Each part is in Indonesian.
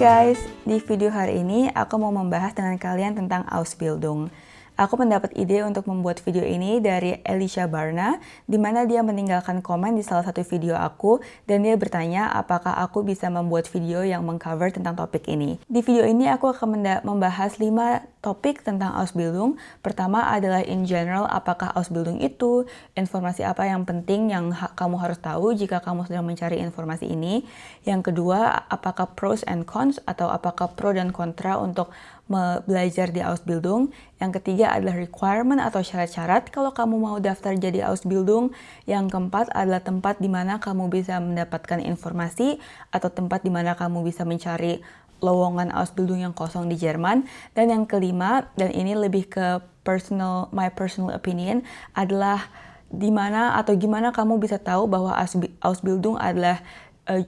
guys, di video hari ini aku mau membahas dengan kalian tentang Ausbildung. Aku mendapat ide untuk membuat video ini dari Elisha Barna, di mana dia meninggalkan komen di salah satu video aku, dan dia bertanya apakah aku bisa membuat video yang mengcover tentang topik ini. Di video ini aku akan membahas 5 topik tentang Ausbildung. Pertama adalah in general, apakah Ausbildung itu, informasi apa yang penting yang ha kamu harus tahu jika kamu sedang mencari informasi ini. Yang kedua, apakah pros and cons, atau apakah pro dan kontra untuk belajar di Ausbildung. Yang ketiga adalah requirement atau syarat-syarat kalau kamu mau daftar jadi Ausbildung. Yang keempat adalah tempat di mana kamu bisa mendapatkan informasi atau tempat di mana kamu bisa mencari lowongan Ausbildung yang kosong di Jerman. Dan yang kelima, dan ini lebih ke personal my personal opinion, adalah di mana atau gimana kamu bisa tahu bahwa Ausbildung adalah uh,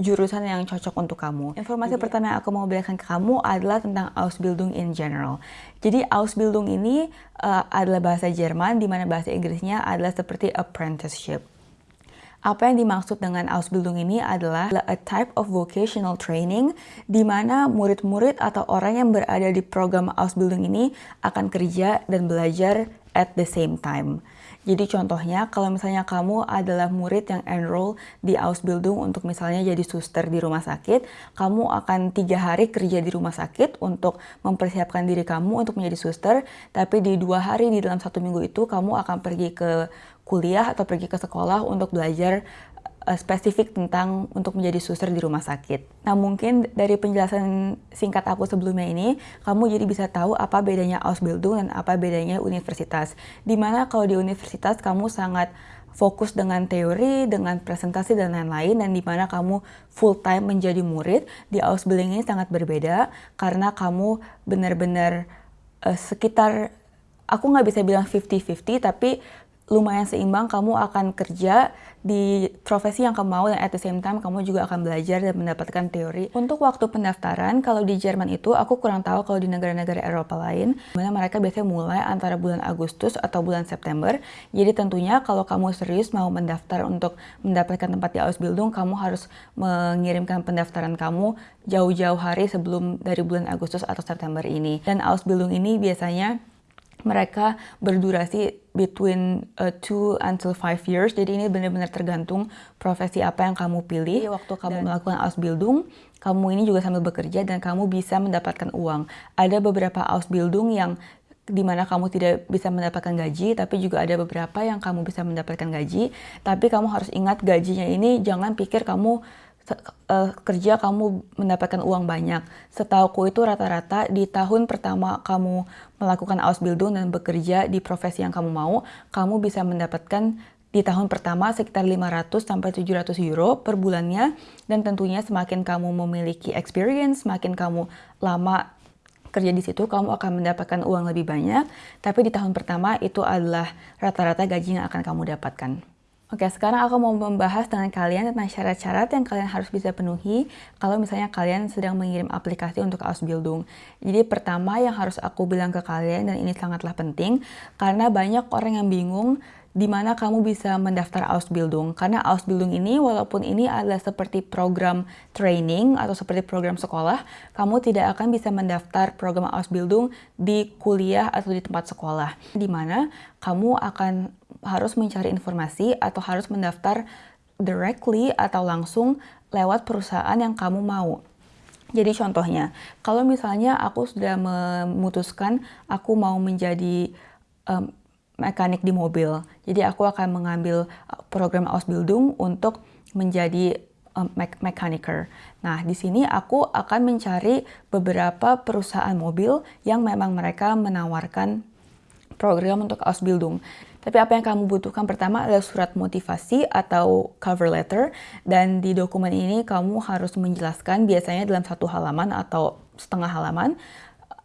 jurusan yang cocok untuk kamu. Informasi yeah. pertama yang aku mau berikan ke kamu adalah tentang Ausbildung in general. Jadi Ausbildung ini uh, adalah bahasa Jerman, di mana bahasa Inggrisnya adalah seperti apprenticeship. Apa yang dimaksud dengan Ausbildung ini adalah a type of vocational training di mana murid-murid atau orang yang berada di program Ausbildung ini akan kerja dan belajar at the same time. Jadi contohnya kalau misalnya kamu adalah murid yang enroll di Ausbildung untuk misalnya jadi suster di rumah sakit, kamu akan tiga hari kerja di rumah sakit untuk mempersiapkan diri kamu untuk menjadi suster, tapi di dua hari di dalam satu minggu itu kamu akan pergi ke kuliah atau pergi ke sekolah untuk belajar uh, spesifik tentang untuk menjadi suster di rumah sakit. Nah mungkin dari penjelasan singkat aku sebelumnya ini, kamu jadi bisa tahu apa bedanya Ausbildung dan apa bedanya universitas. Di mana kalau di universitas kamu sangat fokus dengan teori, dengan presentasi dan lain-lain dan di mana kamu full time menjadi murid, di Ausbildung ini sangat berbeda karena kamu benar-benar uh, sekitar aku nggak bisa bilang 50-50 tapi lumayan seimbang, kamu akan kerja di profesi yang kamu mau dan at the same time kamu juga akan belajar dan mendapatkan teori. Untuk waktu pendaftaran, kalau di Jerman itu aku kurang tahu kalau di negara-negara Eropa lain, mana mereka biasanya mulai antara bulan Agustus atau bulan September. Jadi tentunya kalau kamu serius mau mendaftar untuk mendapatkan tempat di Ausbildung, kamu harus mengirimkan pendaftaran kamu jauh-jauh hari sebelum dari bulan Agustus atau September ini. Dan Ausbildung ini biasanya mereka berdurasi between uh, two until five years. Jadi ini benar-benar tergantung profesi apa yang kamu pilih. Jadi waktu kamu dan melakukan Ausbildung, kamu ini juga sambil bekerja dan kamu bisa mendapatkan uang. Ada beberapa Ausbildung yang di mana kamu tidak bisa mendapatkan gaji, tapi juga ada beberapa yang kamu bisa mendapatkan gaji. Tapi kamu harus ingat gajinya ini jangan pikir kamu uh, kerja kamu mendapatkan uang banyak. Setauku itu rata-rata di tahun pertama kamu melakukan Ausbildung dan bekerja di profesi yang kamu mau, kamu bisa mendapatkan di tahun pertama sekitar 500 sampai 700 euro per bulannya dan tentunya semakin kamu memiliki experience, semakin kamu lama kerja di situ kamu akan mendapatkan uang lebih banyak, tapi di tahun pertama itu adalah rata-rata gaji yang akan kamu dapatkan. Oke, sekarang aku mau membahas dengan kalian tentang syarat-syarat yang kalian harus bisa penuhi kalau misalnya kalian sedang mengirim aplikasi untuk Ausbildung. Jadi pertama yang harus aku bilang ke kalian, dan ini sangatlah penting, karena banyak orang yang bingung di mana kamu bisa mendaftar Ausbildung. Karena Ausbildung ini, walaupun ini adalah seperti program training atau seperti program sekolah, kamu tidak akan bisa mendaftar program Ausbildung di kuliah atau di tempat sekolah. Di mana kamu akan harus mencari informasi atau harus mendaftar directly atau langsung lewat perusahaan yang kamu mau. Jadi contohnya, kalau misalnya aku sudah memutuskan aku mau menjadi um, mekanik di mobil, jadi aku akan mengambil uh, program Ausbildung untuk menjadi um, me. Nah, di sini aku akan mencari beberapa perusahaan mobil yang memang mereka menawarkan program untuk Ausbildung. Tapi apa yang kamu butuhkan pertama adalah surat motivasi atau cover letter. Dan di dokumen ini kamu harus menjelaskan biasanya dalam satu halaman atau setengah halaman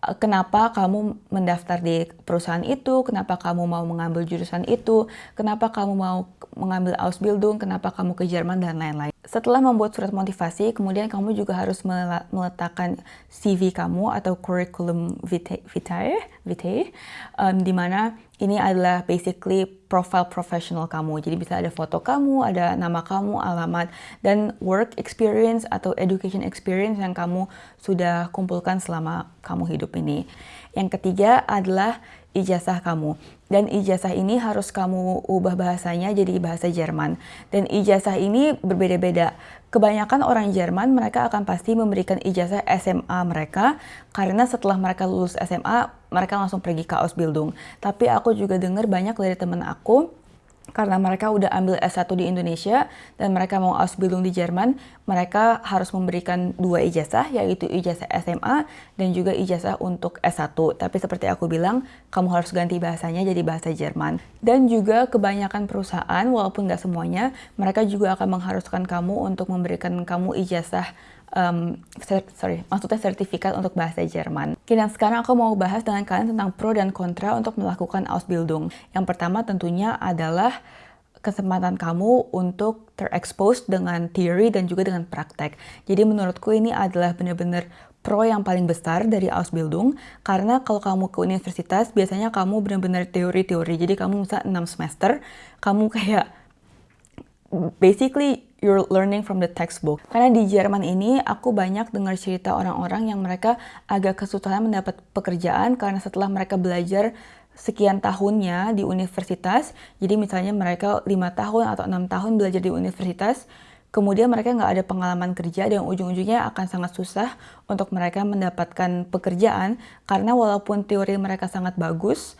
eh, kenapa kamu mendaftar di perusahaan itu, kenapa kamu mau mengambil jurusan itu, kenapa kamu mau mengambil Ausbildung, kenapa kamu ke Jerman, dan lain-lain. Setelah membuat surat motivasi, kemudian kamu juga harus meletakkan CV kamu atau curriculum vitae, vitae, vitae um, di mana ini adalah basically profile profesional kamu. Jadi bisa ada foto kamu, ada nama kamu, alamat, dan work experience atau education experience yang kamu sudah kumpulkan selama kamu hidup ini. Yang ketiga adalah ijazah kamu. Dan ijazah ini harus kamu ubah bahasanya jadi bahasa Jerman. Dan ijazah ini berbeda-beda. Kebanyakan orang Jerman mereka akan pasti memberikan ijazah SMA mereka karena setelah mereka lulus SMA mereka langsung pergi ke Ausbildung. Tapi aku juga dengar banyak dari teman aku karena mereka udah ambil S1 di Indonesia dan mereka mau Ausbildung di Jerman, mereka harus memberikan dua ijazah, yaitu ijazah SMA dan juga ijazah untuk S1. Tapi seperti aku bilang, kamu harus ganti bahasanya jadi bahasa Jerman. Dan juga kebanyakan perusahaan, walaupun nggak semuanya, mereka juga akan mengharuskan kamu untuk memberikan kamu ijazah um, sorry, maksudnya sertifikat untuk bahasa Jerman. Oke, dan sekarang aku mau bahas dengan kalian tentang pro dan kontra untuk melakukan Ausbildung. Yang pertama tentunya adalah kesempatan kamu untuk terekspos dengan teori dan juga dengan praktek. Jadi menurutku ini adalah benar-benar pro yang paling besar dari Ausbildung karena kalau kamu ke universitas biasanya kamu benar-benar teori-teori. Jadi kamu bisa 6 semester, kamu kayak basically you're learning from the textbook. Karena di Jerman ini aku banyak dengar cerita orang-orang yang mereka agak kesulitan mendapat pekerjaan karena setelah mereka belajar sekian tahunnya di universitas. Jadi misalnya mereka lima tahun atau enam tahun belajar di universitas, kemudian mereka nggak ada pengalaman kerja dan ujung-ujungnya akan sangat susah untuk mereka mendapatkan pekerjaan karena walaupun teori mereka sangat bagus,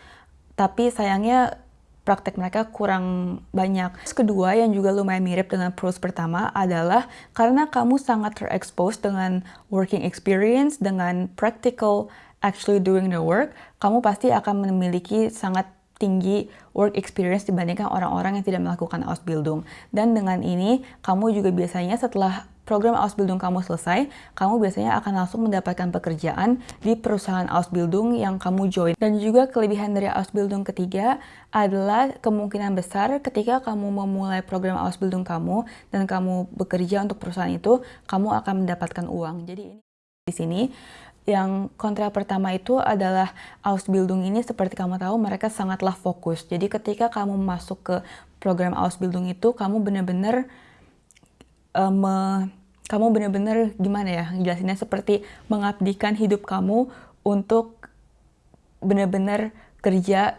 tapi sayangnya praktek mereka kurang banyak. Terus kedua yang juga lumayan mirip dengan pros pertama adalah karena kamu sangat terekspos dengan working experience, dengan practical actually doing the work, kamu pasti akan memiliki sangat tinggi work experience dibandingkan orang-orang yang tidak melakukan Ausbildung. Dan dengan ini, kamu juga biasanya setelah program Ausbildung kamu selesai, kamu biasanya akan langsung mendapatkan pekerjaan di perusahaan Ausbildung yang kamu join. Dan juga kelebihan dari Ausbildung ketiga adalah kemungkinan besar ketika kamu memulai program Ausbildung kamu dan kamu bekerja untuk perusahaan itu, kamu akan mendapatkan uang. Jadi ini di sini yang kontra pertama itu adalah Ausbildung ini seperti kamu tahu mereka sangatlah fokus. Jadi ketika kamu masuk ke program Ausbildung itu kamu benar-benar uh, kamu benar-benar gimana ya jelasinnya seperti mengabdikan hidup kamu untuk benar-benar kerja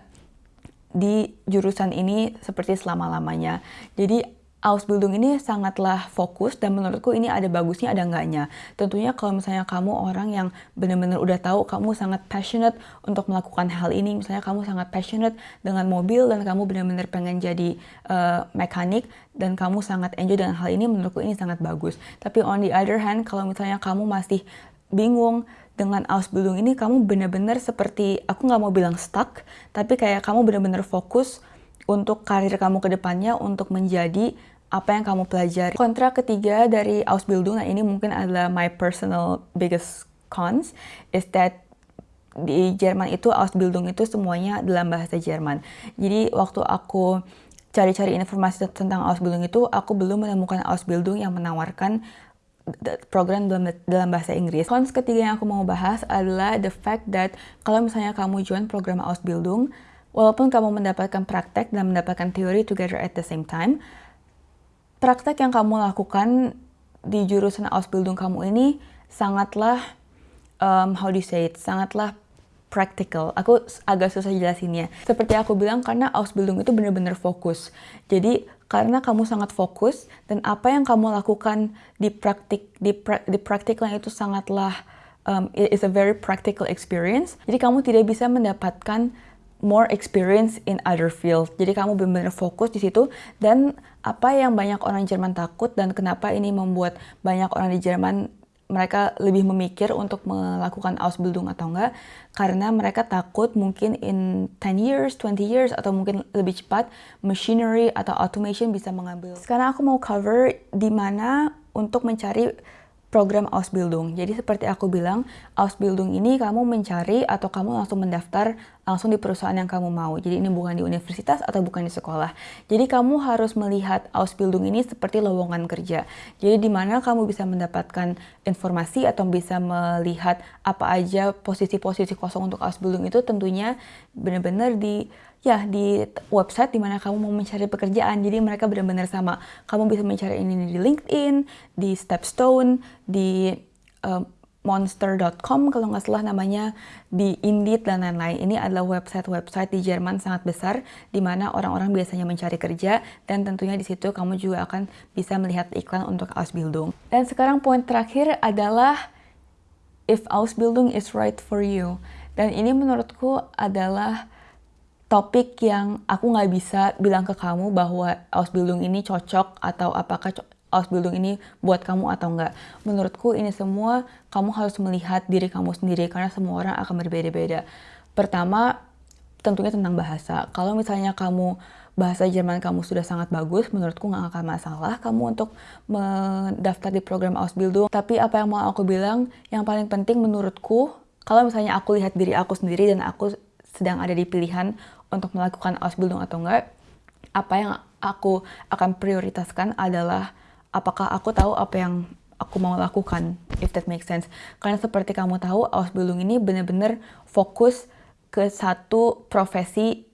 di jurusan ini seperti selama-lamanya. Jadi Ausbildung ini sangatlah fokus dan menurutku ini ada bagusnya ada enggaknya. Tentunya kalau misalnya kamu orang yang benar-benar udah tahu kamu sangat passionate untuk melakukan hal ini, misalnya kamu sangat passionate dengan mobil dan kamu benar-benar pengen jadi uh, mekanik dan kamu sangat enjoy dengan hal ini, menurutku ini sangat bagus. Tapi on the other hand, kalau misalnya kamu masih bingung dengan Ausbildung ini, kamu benar-benar seperti, aku nggak mau bilang stuck, tapi kayak kamu benar-benar fokus untuk karir kamu ke depannya untuk menjadi apa yang kamu pelajari. Kontra ketiga dari Ausbildung, nah ini mungkin adalah my personal biggest cons, is that di Jerman itu Ausbildung itu semuanya dalam bahasa Jerman. Jadi waktu aku cari-cari informasi tentang Ausbildung itu, aku belum menemukan Ausbildung yang menawarkan program dalam, dalam bahasa Inggris. Cons ketiga yang aku mau bahas adalah the fact that kalau misalnya kamu join program Ausbildung, walaupun kamu mendapatkan praktek dan mendapatkan teori together at the same time, praktek yang kamu lakukan di jurusan Ausbildung kamu ini sangatlah um, how do you say it, sangatlah practical. Aku agak susah jelasinnya. Seperti aku bilang, karena Ausbildung itu benar-benar fokus. Jadi, karena kamu sangat fokus, dan apa yang kamu lakukan di praktik di, pra, di praktikal itu sangatlah um, is a very practical experience. Jadi, kamu tidak bisa mendapatkan more experience in other field. Jadi kamu benar-benar fokus di situ dan apa yang banyak orang Jerman takut dan kenapa ini membuat banyak orang di Jerman mereka lebih memikir untuk melakukan Ausbildung atau enggak karena mereka takut mungkin in 10 years, 20 years atau mungkin lebih cepat machinery atau automation bisa mengambil. Sekarang aku mau cover di mana untuk mencari program Ausbildung. Jadi seperti aku bilang, Ausbildung ini kamu mencari atau kamu langsung mendaftar langsung di perusahaan yang kamu mau. Jadi ini bukan di universitas atau bukan di sekolah. Jadi kamu harus melihat Ausbildung ini seperti lowongan kerja. Jadi di mana kamu bisa mendapatkan informasi atau bisa melihat apa aja posisi-posisi kosong untuk Ausbildung itu tentunya benar-benar di ya di website di mana kamu mau mencari pekerjaan. Jadi mereka benar-benar sama. Kamu bisa mencari ini di LinkedIn, di Stepstone, di uh, monster.com kalau nggak salah namanya di Indeed dan lain-lain. Ini adalah website-website di Jerman sangat besar di mana orang-orang biasanya mencari kerja dan tentunya di situ kamu juga akan bisa melihat iklan untuk Ausbildung. Dan sekarang poin terakhir adalah if Ausbildung is right for you. Dan ini menurutku adalah topik yang aku nggak bisa bilang ke kamu bahwa Ausbildung ini cocok atau apakah Ausbildung ini buat kamu atau enggak. Menurutku ini semua kamu harus melihat diri kamu sendiri karena semua orang akan berbeda-beda. Pertama, tentunya tentang bahasa. Kalau misalnya kamu bahasa Jerman kamu sudah sangat bagus, menurutku nggak akan masalah kamu untuk mendaftar di program Ausbildung. Tapi apa yang mau aku bilang, yang paling penting menurutku, kalau misalnya aku lihat diri aku sendiri dan aku sedang ada di pilihan untuk melakukan Ausbildung atau enggak, apa yang aku akan prioritaskan adalah apakah aku tahu apa yang aku mau lakukan, if that makes sense. Karena seperti kamu tahu, Ausbildung ini benar-benar fokus ke satu profesi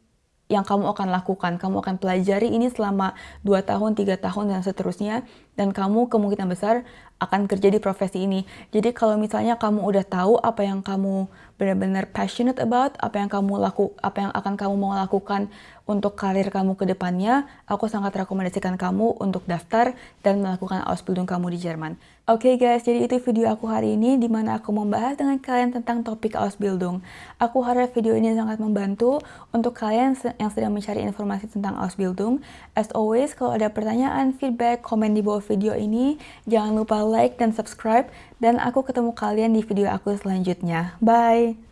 yang kamu akan lakukan. Kamu akan pelajari ini selama 2 tahun, 3 tahun, dan seterusnya. Dan kamu kemungkinan besar akan kerja di profesi ini. Jadi kalau misalnya kamu udah tahu apa yang kamu benar-benar passionate about, apa yang kamu laku, apa yang akan kamu mau lakukan untuk karir kamu ke depannya, aku sangat rekomendasikan kamu untuk daftar dan melakukan Ausbildung kamu di Jerman. Oke okay guys, jadi itu video aku hari ini di mana aku membahas dengan kalian tentang topik Ausbildung. Aku harap video ini sangat membantu untuk kalian yang sedang mencari informasi tentang Ausbildung. As always, kalau ada pertanyaan, feedback, komen di bawah video ini, jangan lupa like dan subscribe dan aku ketemu kalian di video aku selanjutnya. Bye!